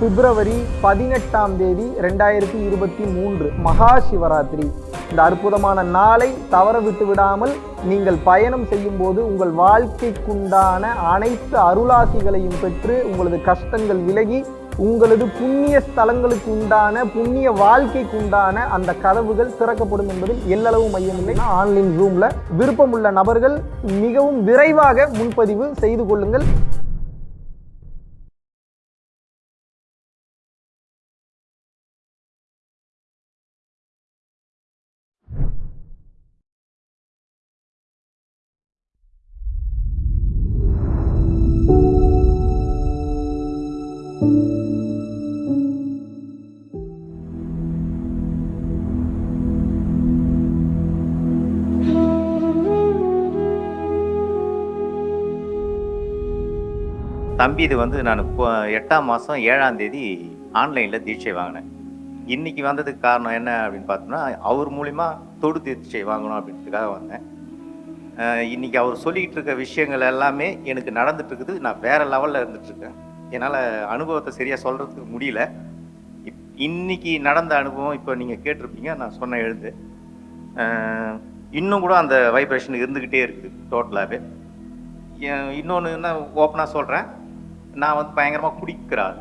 பிப்ரவரி பதினெட்டாம் தேதி ரெண்டாயிரத்தி இருபத்தி மூன்று மகா சிவராத்திரி இந்த அற்புதமான நாளை தவற விட்டு விடாமல் நீங்கள் பயணம் செய்யும் போது உங்கள் வாழ்க்கைக்குண்டான அனைத்து அருளாசிகளையும் பெற்று உங்களது கஷ்டங்கள் விலகி உங்களது புண்ணிய ஸ்தலங்களுக்கு உண்டான புண்ணிய வாழ்க்கைக்கு உண்டான அந்த கதவுகள் திறக்கப்படும் என்பதில் எல்லளவு மையமில்லை. ஆன்லைன் ரூமில் விருப்பமுள்ள நபர்கள் மிகவும் விரைவாக முன்பதிவு செய்து கொள்ளுங்கள். தம்பி இது வந்து நான் இப்போ எட்டாம் மாதம் ஏழாம் தேதி ஆன்லைனில் தீட்சை வாங்கினேன். இன்றைக்கி வந்ததுக்கு காரணம் என்ன அப்படின்னு பார்த்தோம்னா அவர் மூலிமா தொடு தீட்சை வாங்கணும் அப்படின்றதுக்காக வந்தேன். இன்றைக்கி அவர் சொல்லிக்கிட்டு இருக்க விஷயங்கள் எல்லாமே எனக்கு நடந்துட்டுருக்குது நான் வேற லெவலில் இருந்துகிட்ருக்கேன் என்னால் அனுபவத்தை சரியாக சொல்கிறதுக்கு முடியல. இப் இன்றைக்கி நடந்த அனுபவம் இப்போ நீங்கள் கேட்டிருப்பீங்க நான் சொன்ன எழுந்து இன்னும் கூட அந்த வைப்ரேஷன் இருந்துக்கிட்டே இருக்குது டோட்டலாகவே இன்னொன்று என்ன ஓப்பனாக சொல்கிறேன் நான் வந்து பயங்கரமாக குடிக்கிற ஆள்.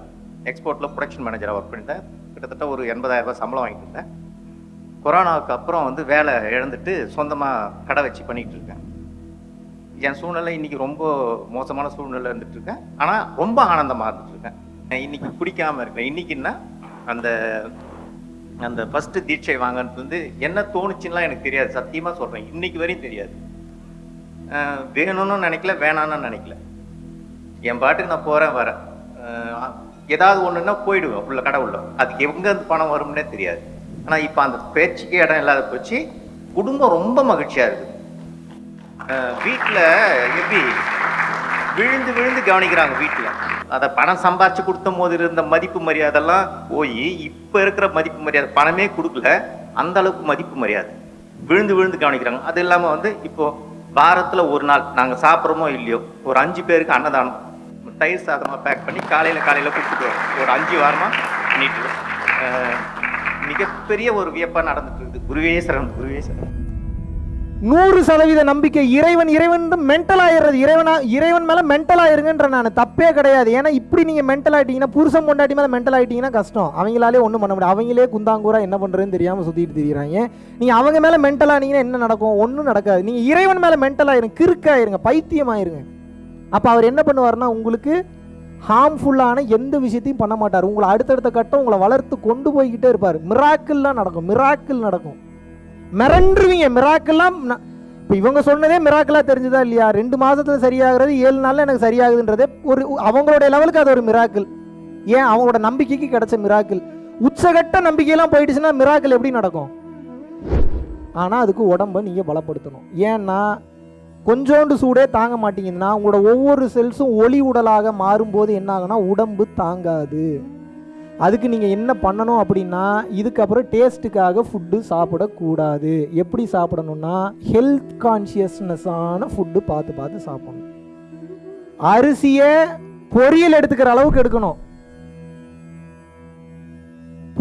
எக்ஸ்போர்ட்டில் ப்ரொடக்ஷன் மேனேஜராக ஒர்க் பண்ணிட்டேன். கிட்டத்தட்ட ஒரு எண்பதாயிரரூபா சம்பளம் வாங்கிட்டு இருந்தேன். கொரோனாவுக்கு அப்புறம் வந்து வேலை இழந்துட்டு சொந்தமாக கடை வச்சு பண்ணிகிட்டு இருக்கேன். என் சூழ்நிலை இன்னைக்கு ரொம்ப மோசமான சூழ்நிலை இருந்துகிட்ருக்கேன் ஆனால் ரொம்ப ஆனந்தமாக இருந்துட்டு இருக்கேன். இன்றைக்கி குடிக்காமல் இருக்கேன். இன்றைக்கின்னா அந்த அந்த ஃபஸ்ட்டு தீட்சை வாங்கினது வந்து என்ன தோணுச்சுன்னா எனக்கு தெரியாது. சத்தியமாக சொல்கிறேன் இன்றைக்கி வரையும் தெரியாது. வேணும்னு நினைக்கல வேணான்னு நினைக்கல. என் பாட்டுக்கு நான் போகிறேன் வரேன். ஏதாவது ஒன்றுன்னா போயிடுவேன் உள்ள கடை அதுக்கு எங்கேருந்து பணம் வரும்னே தெரியாது. ஆனால் இப்போ அந்த பேச்சுக்கே இடம் இல்லாத போச்சு. குடும்பம் ரொம்ப மகிழ்ச்சியாக இருக்குது வீட்டில் எப்படி விழுந்து விழுந்து கவனிக்கிறாங்க வீட்டில் அதை பணம் சம்பாரிச்சு கொடுத்த போது இருந்த மதிப்பு மரியாதைலாம் போய் இப்போ இருக்கிற மதிப்பு மரியாதை பணமே கொடுக்கல. அந்த அளவுக்கு மதிப்பு மரியாதை. விழுந்து விழுந்து கவனிக்கிறாங்க. அது இல்லாமல் வந்து இப்போது வாரத்தில் ஒரு நாள் நாங்கள் சாப்பிட்றோமோ இல்லையோ ஒரு அஞ்சு பேருக்கு அன்னதானம். தயிர் சாதமாக பேக் பண்ணி காலையில் காலையில் கொடுத்துட்டு வரோம் ஒரு அஞ்சு வாரமாக பண்ணிட்டு மிகப்பெரிய ஒரு வியப்பாக நடந்துட்டு இருக்குது. குருவே சரண் குருவே சரண். நூறு சதவீத நம்பிக்கை. இறைவன் இறைவன் மென்டல் ஆயிடுறது. இறைவனா இறைவன் மேலே மென்டல் ஆயிருங்கன்ற நான். தப்பே கிடையாது. ஏன்னா இப்படி நீங்கள் மென்டல் ஆகிட்டீங்கன்னா புருஷன் பொண்டாட்டி மேலே மென்டல் ஆகிட்டீங்கன்னா கஷ்டம். அவங்களாலே ஒன்றும் பண்ண முடியாது. அவங்களே குந்தாங்கூரா என்ன பண்ணுறதுன்னு தெரியாமல் சுற்றிட்டு திரியிறாங்க. நீங்கள் அவங்க மேலே மென்டல் ஆனீங்கன்னா என்ன நடக்கும்? ஒன்றும் நடக்காது. நீங்கள் இறைவன் மேலே மென்டல் ஆயிருங்க கிறுக்காயிருங்க. பைத்தியம் ஆயிருங்க அப்போ அவர் என்ன பண்ணுவாருன்னா உங்களுக்கு ஹார்ம்ஃபுல்லான எந்த விஷயத்தையும் பண்ண மாட்டார். உங்களை அடுத்தடுத்த கட்டம் உங்களை வளர்த்து கொண்டு போய்கிட்டே இருப்பார். மிராக்கிள்லாம் நடக்கும். மிராக்கிள் நடக்கும். மிரண்டுருவீங்க. மிராக்கெல்லாம் இப்போ இவங்க சொன்னதே மிராக்கிளாக தெரிஞ்சுதா இல்லையா? ரெண்டு மாதத்தில் சரியாகிறது ஏழு நாளில் எனக்கு சரியாகுதுன்றதே ஒரு அவங்களுடைய லெவலுக்கு அது ஒரு மிராக்கிள் ஏன்? அவங்களோட நம்பிக்கைக்கு கிடைச்ச மிராக்கிள் உச்சகட்ட நம்பிக்கையெல்லாம் போயிடுச்சுன்னா மிராக்கிள் எப்படி நடக்கும்? ஆனால் அதுக்கு உடம்பை நீங்கள் பலப்படுத்தணும். ஏன்னா கொஞ்சோண்டு சூடே தாங்க மாட்டீங்கன்னா உங்களோட ஒவ்வொரு செல்ஸும் ஒளி உடலாக மாறும்போது என்ன ஆகும்னா உடம்பு தாங்காது. அதுக்கு நீங்கள் என்ன பண்ணணும் அப்படின்னா இதுக்கப்புறம் டேஸ்ட்டுக்காக ஃபுட்டு சாப்பிடக்கூடாது. எப்படி சாப்பிடணும்னா ஹெல்த் கான்ஷியஸ்னஸான ஃபுட்டு பார்த்து பார்த்து சாப்பிடணும். அரிசியை பொரியல் எடுத்துக்கிற அளவுக்கு எடுக்கணும்.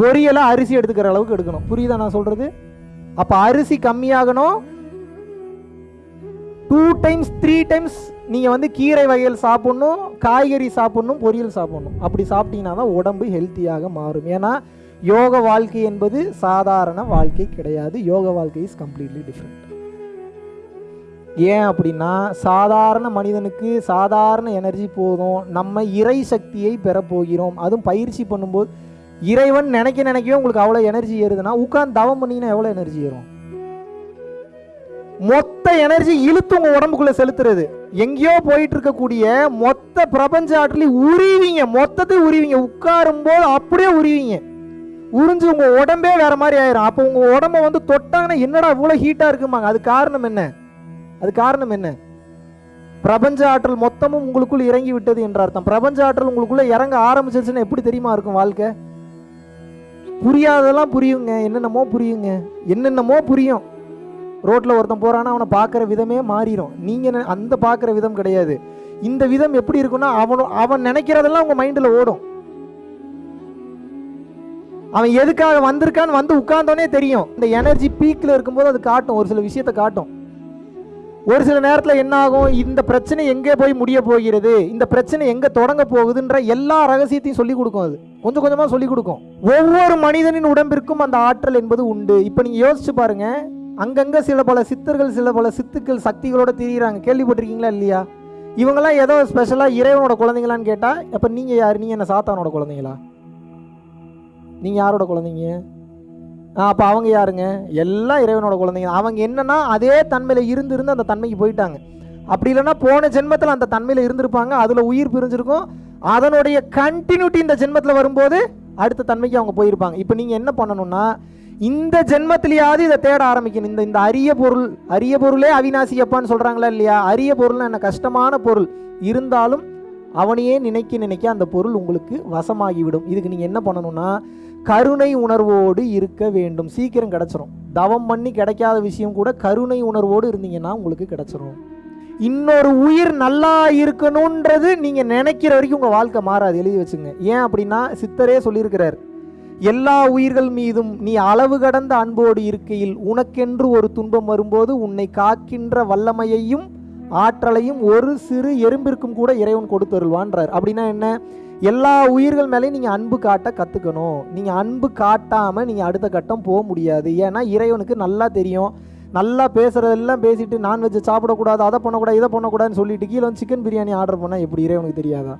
பொரியலை அரிசி எடுத்துக்கிற அளவுக்கு எடுக்கணும். புரியுதா நான் சொல்கிறது அப்போ அரிசி கம்மியாகணும் டூ டைம்ஸ் த்ரீ டைம்ஸ் நீங்கள் வந்து கீரை வகைகள் சாப்பிட்ணும் காய்கறி சாப்பிட்ணும் பொரியல் சாப்பிட்ணும். அப்படி சாப்பிட்டீங்கன்னா தான் உடம்பு ஹெல்த்தியாக மாறும். ஏன்னா யோக வாழ்க்கை என்பது சாதாரண வாழ்க்கை கிடையாது. யோக வாழ்க்கை இஸ் கம்ப்ளீட்லி டிஃப்ரெண்ட் ஏன் அப்படின்னா சாதாரண மனிதனுக்கு சாதாரண எனர்ஜி போதும். நம்ம இறை சக்தியை பெறப்போகிறோம் அதுவும் பயிற்சி பண்ணும்போது இறைவன் நினைக்க நினைக்கவே உங்களுக்கு அவ்வளோ எனர்ஜி ஏறுதுன்னா உட்காந்து தவம் பண்ணிங்கன்னா எவ்வளோ எனர்ஜி ஏறும்? மொத்த எனர்ஜி இழுத்து உங்க உடம்புக்குள்ள செலுத்துறது. எங்கேயோ போயிட்டு இருக்கக்கூடிய மொத்த பிரபஞ்ச ஆற்றலையும் உருவிங்க. மொத்தத்தை உருவிங்க. உட்காரும் போது அப்படியே உருவிங்க. உறிஞ்சு உங்க உடம்பே வேற மாதிரி ஆயிரும். அப்போ உங்க உடம்ப வந்து தொட்டாங்கன்னா என்னடா இவ்வளோ ஹீட்டா இருக்குமாங்க அது காரணம் என்ன? அது காரணம் என்ன? பிரபஞ்ச ஆற்றல் மொத்தமும் உங்களுக்குள் இறங்கி விட்டது என்ற அர்த்தம். பிரபஞ்ச ஆற்றல் உங்களுக்குள்ள இறங்க ஆரம்பிச்சிருச்சுன்னா எப்படி தெரியுமா இருக்கும் வாழ்க்கை? புரியாததெல்லாம் புரியுங்க. என்னென்னமோ புரியுங்க. என்னென்னமோ புரியும். ரோட்டில் ஒருத்தன் போகிறான்னா அவனை பார்க்குற விதமே மாறிடும் நீங்கள் அந்த பார்க்குற விதம் கிடையாது. இந்த விதம் எப்படி இருக்குன்னா அவன் அவன் நினைக்கிறதெல்லாம் உங்கள் மைண்டில் ஓடும். அவன் எதுக்காக வந்திருக்கான்னு வந்து உட்கார்ந்தோனே தெரியும். இந்த எனர்ஜி பீக்கில் இருக்கும்போது அது காட்டும். ஒரு சில விஷயத்தை காட்டும். ஒரு சில நேரத்தில் என்ன ஆகும்? இந்த பிரச்சனை எங்கே போய் முடிய போகிறது? இந்த பிரச்சனை எங்கே தொடங்க போகுதுன்ற எல்லா ரகசியத்தையும் சொல்லிக் கொடுக்கும் அது. கொஞ்சம் கொஞ்சமாக சொல்லிக் கொடுக்கும். ஒவ்வொரு மனிதனின் உடம்பிற்கும் அந்த ஆற்றல் என்பது உண்டு. இப்போ நீங்கள் யோசிச்சு பாருங்கள் அங்கங்கே சில பல சித்தர்கள் சில பல சித்துக்கள் சக்திகளோட திரியிறாங்க. கேள்விப்பட்டிருக்கீங்களா இல்லையா? இவங்கெல்லாம் ஏதோ ஸ்பெஷலாக இறைவனோட குழந்தைங்களான்னு கேட்டால் அப்போ நீங்கள் யார்? நீங்கள் என்ன சாத்தானோட குழந்தைங்களா? நீங்கள் யாரோட குழந்தைங்க? அப்போ அவங்க யாருங்க? எல்லாம் இறைவனோட குழந்தைங்க அவங்க என்னன்னா அதே தன்மையில் இருந்து இருந்து அந்த தன்மைக்கு போயிட்டாங்க. அப்படி இல்லைன்னா போன ஜென்மத்தில் அந்த தன்மையில் இருந்திருப்பாங்க. அதில் உயிர் பிரிஞ்சிருக்கும். அதனுடைய கண்டினியூட்டி இந்த ஜென்மத்தில் வரும்போது அடுத்த தன்மைக்கு அவங்க போயிருப்பாங்க. இப்போ நீங்கள் என்ன பண்ணணும்னா இந்த ஜென்மத்திலேயாவது இதை தேட ஆரம்பிக்கணும். இந்த இந்த அரிய பொருள் அரிய பொருளே அவிநாசி அப்பான்னு சொல்கிறாங்களா இல்லையா? அரிய பொருள்னா என்ன? கஷ்டமான பொருள். இருந்தாலும் அவனையே நினைக்க நினைக்க அந்த பொருள் உங்களுக்கு வசமாகிவிடும். இதுக்கு நீங்கள் என்ன பண்ணணும்னா கருணை உணர்வோடு இருக்க வேண்டும். சீக்கிரம் கிடச்சிரும். தவம் பண்ணி கிடைக்காத விஷயம் கூட கருணை உணர்வோடு இருந்தீங்கன்னா உங்களுக்கு கிடச்சிரும். இன்னொரு உயிர் நல்லா இருக்கணுன்றது நீங்கள் நினைக்கிற வரைக்கும் உங்கள் வாழ்க்கை மாறாது. எழுதி வச்சுங்க. ஏன் அப்படின்னா சித்தரே சொல்லியிருக்கிறார். எல்லா உயிர்கள் மீதும் நீ அளவு கடந்த அன்போடு இருக்கையில் உனக்கென்று ஒரு துன்பம் வரும்போது உன்னை காக்கின்ற வல்லமையையும் ஆற்றலையும் ஒரு சிறு எறும்பிற்கும் கூட இறைவன் கொடுத்தருள்வான்றார். அப்படின்னா என்ன? எல்லா உயிர்கள் மேலேயும் நீங்கள் அன்பு காட்ட கற்றுக்கணும் நீங்கள் அன்பு காட்டாமல் நீங்கள் அடுத்த கட்டம் போக முடியாது. ஏன்னா இறைவனுக்கு நல்லா தெரியும். நல்லா பேசுகிறதெல்லாம் பேசிட்டு நான்வெஜ்ஜை சாப்பிடக்கூடாது அதை பண்ணக்கூடாது இதை பண்ணக்கூடாதுன்னு சொல்லிட்டு கீழே வந்து சிக்கன் பிரியாணி ஆர்டர் பண்ணால் எப்படி? இறைவனுக்கு தெரியாதா?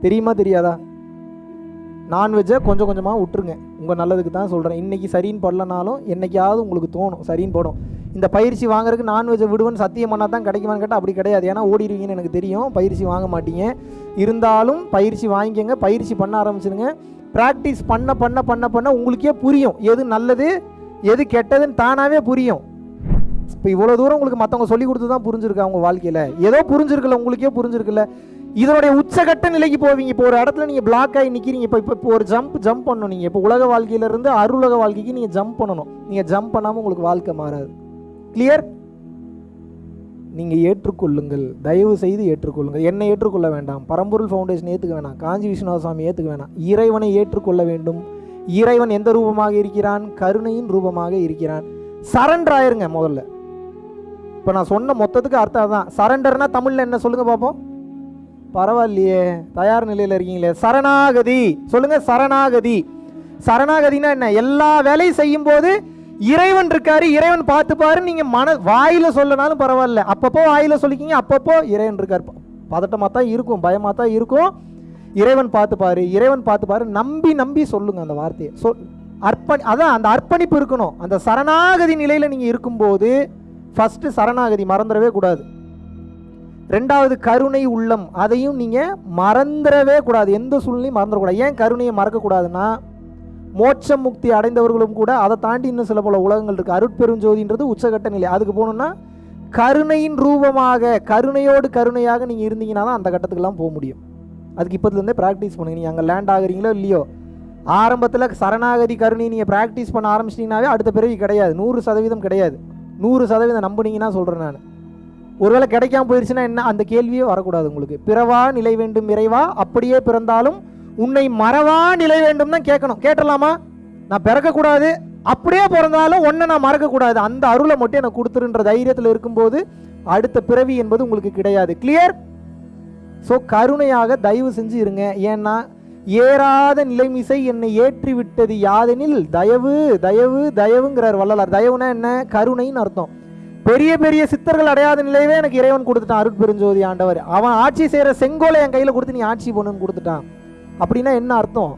தெரியுமா தெரியாதா? நான்வெஜ்ஜை கொஞ்சம் கொஞ்சமாக விட்டுருங்க. உங்கள் நல்லதுக்கு தான் சொல்கிறேன் இன்றைக்கி சரின்னு படலனாலும் என்னைக்காவது உங்களுக்கு தோணும். சரின்னு படும். இந்த பயிற்சி வாங்குறதுக்கு நான்வெஜ்ஜை விடுவேன்னு சத்தியம் பண்ணால் தான் கிடைக்குமான்னு கேட்டால் அப்படி கிடையாது. ஏன்னா ஓடிடுவீங்கன்னு எனக்கு தெரியும். பயிற்சி வாங்க மாட்டீங்க. இருந்தாலும் பயிற்சி வாங்கிக்கங்க. பயிற்சி பண்ண ஆரம்பிச்சிடுங்க ப்ராக்டிஸ் பண்ண பண்ண பண்ண பண்ண உங்களுக்கே புரியும். எது நல்லது எது கெட்டதுன்னு தானாகவே புரியும். இப்போ இவ்வளோ தூரம் உங்களுக்கு மற்றவங்க சொல்லி கொடுத்து தான் புரிஞ்சிருக்கு அவங்க வாழ்க்கையில்? ஏதோ புரிஞ்சிருக்குல்ல உங்களுக்கே புரிஞ்சிருக்குல்ல இதனுடைய உச்சகட்ட நிலைக்கு போவீங்க இப்போ ஒரு இடத்துல நீங்கள் பிளாக் ஆகி நிற்கிறீங்க இப்போ இப்போ இப்போ ஒரு ஜம்ப் ஜம்ப் பண்ணணும் நீங்கள் இப்போ உலக வாழ்க்கையிலேருந்து அருளக வாழ்க்கைக்கு நீங்கள் ஜம்ப் பண்ணணும். நீங்கள் ஜம்ப் பண்ணாமல் உங்களுக்கு வாழ்க்கை மாறாது. கிளியர் நீங்கள் ஏற்றுக்கொள்ளுங்கள். தயவு செய்து ஏற்றுக்கொள்ளுங்கள். என்னை ஏற்றுக்கொள்ள வேண்டாம். பரம்பொருள் ஃபவுண்டேஷன் ஏற்றுக்க வேணாம். காஞ்சி விஸ்வநாத சுவாமி ஏற்றுக்க வேணாம். இறைவனை ஏற்றுக்கொள்ள வேண்டும். இறைவன் எந்த ரூபமாக இருக்கிறான்? கருணையின் ரூபமாக இருக்கிறான். சரண்டர் ஆயிருங்க முதல்ல. இப்போ நான் சொன்ன மொத்தத்துக்கு அர்த்தம் தான் சரண்டர்னா தமிழில் என்ன சொல்லுங்க பார்ப்போம் பரவாயில்லையே தயார் நிலையில் இருக்கீங்களே. சரணாகதி. சொல்லுங்க சரணாகதி. சரணாகதினா என்ன? எல்லா வேலையும் செய்யும் போது இறைவன் இருக்காரு இறைவன் பார்த்துப்பாரு நீங்க மன வாயில சொல்லனாலும் பரவாயில்ல. அப்பப்போ வாயில சொல்லிக்கிங்க அப்பப்போ இறைவன் இருக்காரு. பதட்டமாக தான் இருக்கும் பயமாக தான் இருக்கும். இறைவன் பார்த்துப்பாரு இறைவன் பார்த்துப்பாரு நம்பி நம்பி சொல்லுங்க அந்த வார்த்தையை. சொல் அர்ப்பணி அதான் அந்த அர்ப்பணிப்பு இருக்கணும். அந்த சரணாகதி நிலையில் நீங்கள் இருக்கும்போது ஃபஸ்ட்டு சரணாகதி மறந்துடவே கூடாது. ரெண்டாவது கருணை உள்ளம். அதையும் நீங்கள் மறந்துடவே கூடாது. எந்த சூழ்நிலையும் மறந்துடக்கூடாது. ஏன் கருணையை மறக்கக்கூடாதுன்னா மோட்ச முக்தி அடைந்தவர்களும் கூட அதை தாண்டி இன்னும் சில பல உலகங்கள் இருக்குது அருட்பெருஞ்சோதின்றது உச்சகட்ட நிலை. அதுக்கு போகணுன்னா கருணையின் ரூபமாக கருணையோடு கருணையாக நீங்கள் இருந்தீங்கன்னா தான் அந்த கட்டத்துக்கெல்லாம் போக முடியும். அதுக்கு இப்போதுலேருந்தே ப்ராக்டிஸ் பண்ணுங்க. நீங்கள் அங்கே லேண்ட் ஆகுறீங்களோ இல்லையோ ஆரம்பத்தில் சரணாகதி கருணை நீங்கள் ப்ராக்டிஸ் பண்ண ஆரம்பிச்சிட்டிங்கனாவே அடுத்த பிறவி கிடையாது. நூறு சதவீதம் கிடையாது. நூறு சதவீதம் நம்புனீங்கன்னா சொல்கிறேன் நான். ஒருவேளை கிடைக்காம போயிடுச்சுன்னா என்ன? அந்த கேள்வியே வரக்கூடாது உங்களுக்கு. பிறவா நிலை வேண்டும் இறைவா? அப்படியே பிறந்தாலும் உன்னை மறவா நிலை வேண்டும் தான் கேட்கணும். கேட்டலாமா நான் பிறக்கக்கூடாது. அப்படியே பிறந்தாலும் ஒன்றை நான் மறக்கக்கூடாது. அந்த அருளை மட்டும் எனக்கு கொடுத்துருன்ற தைரியத்தில் இருக்கும்போது அடுத்த பிறவி என்பது உங்களுக்கு கிடையாது. கிளியர் ஸோ கருணையாக தயவு செஞ்சு இருங்க. ஏன்னா ஏறாத நிலைமிசை என்னை ஏற்றி விட்டது யாதெனில் தயவு தயவு தயவுங்கிறார் வள்ளலார். தயவுனா என்ன? கருணைன்னு அர்த்தம். பெரிய பெரிய சித்தர்கள் அடையாத நிலையவே எனக்கு இறைவன் கொடுத்துட்டான் அருட்பெருஞ்சோதி ஆண்டவர். அவன் ஆட்சி செய்கிற செங்கோலை என் கையில் கொடுத்து நீ ஆட்சி பண்ணுன்னு கொடுத்துட்டான். அப்படின்னா என்ன அர்த்தம்?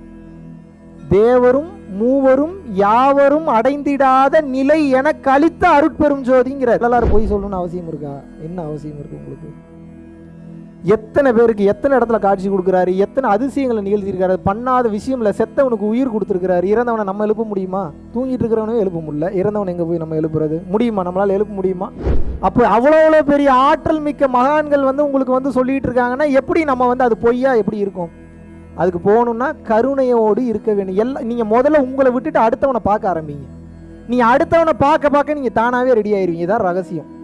தேவரும் மூவரும் யாவரும் அடைந்திடாத நிலை என கழித்த அருட்பெரும் ஜோதிங்கிற எல்லாரும் போய் சொல்லணும்னு அவசியம் இருக்கா? என்ன அவசியம் இருக்கு உங்களுக்கு? எத்தனை பேருக்கு எத்தனை இடத்துல காட்சி கொடுக்குறாரு? எத்தனை அதிசயங்களை நிகழ்த்தியிருக்காரு? பண்ணாத விஷயம்ல செத்தவனுக்கு உயிர் கொடுத்துருக்கிறாரு. இறந்தவனை நம்ம எழுப்ப முடியுமா? தூங்கிட்டு இருக்கிறவனும் எழுப்ப முடியல. இறந்தவனை எங்கே போய் நம்ம எழுப்புறது? முடியுமா? நம்மளால் எழுப்ப முடியுமா? அப்போ அவ்வளோ அவ்வளோ பெரிய ஆற்றல் மிக்க மகான்கள் வந்து உங்களுக்கு வந்து சொல்லிட்டு இருக்காங்கன்னா எப்படி நம்ம வந்து அது பொய்யா எப்படி இருக்கும்? அதுக்கு போகணும்னா கருணையோடு இருக்க வேண்டும். எல்லாம் நீங்கள் முதல்ல உங்களை விட்டுட்டு அடுத்தவனை பார்க்க ஆரம்பிங்க. நீங்கள் அடுத்தவனை பார்க்க பார்க்க நீங்கள் தானாகவே ரெடி ஆயிருவீங்க. இதான் ரகசியம்.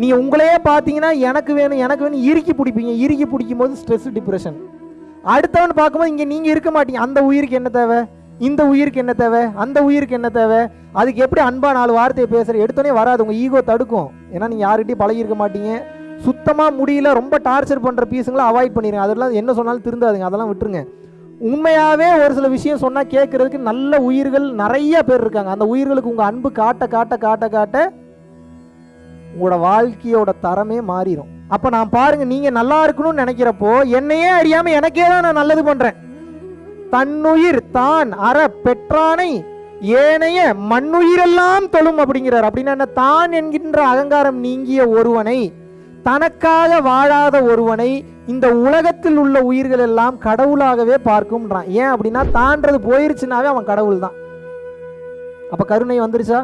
நீங்கள் உங்களையே பார்த்தீங்கன்னா எனக்கு வேணும் எனக்கு வேணும் இறுக்கி பிடிப்பீங்க. இறுக்கி பிடிக்கும் போது ஸ்ட்ரெஸ் டிப்ரெஷன் அடுத்தவன் பார்க்கும்போது இங்கே நீங்கள் இருக்க மாட்டீங்க. அந்த உயிருக்கு என்ன தேவை? இந்த உயிருக்கு என்ன தேவை? அந்த உயிருக்கு என்ன தேவை? அதுக்கு எப்படி அன்பா நாலு வார்த்தையை பேசுற? எடுத்தோடனே வராது. உங்கள் ஈகோ தடுக்கும். ஏன்னா நீங்கள் யார்கிட்டயும் பழகிருக்க மாட்டீங்க. சுத்தமாக முடியல ரொம்ப டார்ச்சர் பண்ணுற பீஸுங்களை அவாய்ட் பண்ணிடுங்க அதெல்லாம் என்ன சொன்னாலும் திருந்தாதுங்க. அதெல்லாம் விட்டுருங்க. உண்மையாகவே ஒரு சில விஷயம் சொன்னால் கேட்குறதுக்கு நல்ல உயிர்கள் நிறைய பேர் இருக்காங்க. அந்த உயிர்களுக்கு உங்கள் அன்பு காட்ட காட்ட காட்ட காட்ட உங்களோட வாழ்க்கையோட தரமே மாறிடும் அப்ப நான் பாருங்க நீங்க நல்லா இருக்கணும்னு நினைக்கிறப்போ என்னையே அறியாம எனக்கே தான் நான் நல்லது பண்றேன். தன்னுயிர் தான் அற பெற்றானை ஏனைய மண்ணுயிரெல்லாம் தொழும் அப்படிங்கிறார். அப்படின்னா என்ன? தான் என்கின்ற அகங்காரம் நீங்கிய ஒருவனை தனக்காக வாழாத ஒருவனை இந்த உலகத்தில் உள்ள உயிர்கள் எல்லாம் கடவுளாகவே பார்க்கும்ன்றான். ஏன் அப்படின்னா தான்றது போயிருச்சுனாவே அவன் கடவுள் தான் அப்ப கருணை வந்துருச்சா?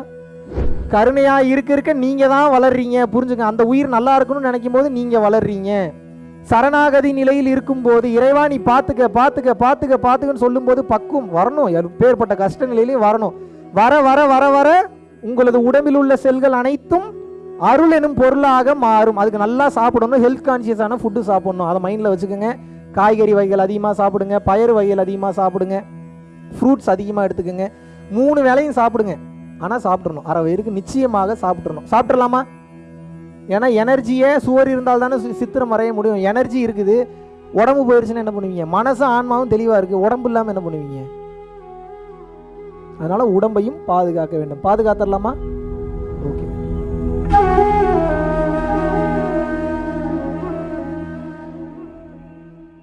கருணையா இருக்க இருக்க நீங்க தான் வளர்றீங்க. புரிஞ்சுங்க. அந்த உயிர் நல்லா இருக்கணும்னு நினைக்கும் போது நீங்க வளர்றீங்க. சரணாகதி நிலையில் இருக்கும்போது இறைவா நீ பார்த்துக்க பார்த்துக்க பார்த்துக்க பார்த்துக்கன்னு சொல்லும்போது பக்குவம் வரணும். பேர்பட்ட கஷ்ட நிலையிலையும் வரணும். வர வர வர வர உங்களது உடம்பில் உள்ள செல்கள் அனைத்தும் அருள் எனும் பொருளாக மாறும். அதுக்கு நல்லா சாப்பிடணும். ஹெல்த் கான்சியஸான ஃபுட்டு சாப்பிடணும். அதை மைண்டில் வச்சுக்கோங்க. காய்கறி வகைகள் அதிகமாக சாப்பிடுங்க. பயறு வகைகள் அதிகமாக சாப்பிடுங்க. ஃப்ரூட்ஸ் அதிகமாக எடுத்துக்கோங்க. மூணு வேளையும் சாப்பிடுங்க. ஆனால் சாப்பிட்றணும் அரை வயிறுக்கு நிச்சயமாக சாப்பிட்றணும் சாப்பிட்றலாமா ஏன்னா எனர்ஜியே சுவர் இருந்தால் தானே சி- சித்திரம் வரைய முடியும். எனர்ஜி இருக்குது. உடம்பு போயிடுச்சுன்னா என்ன பண்ணுவீங்க? மனசும் ஆன்மாவும் தெளிவாக இருக்குது உடம்பு இல்லாமல் என்ன பண்ணுவீங்க? அதனால் உடம்பையும் பாதுகாக்க வேண்டும். பாதுகாத்துடலாமா?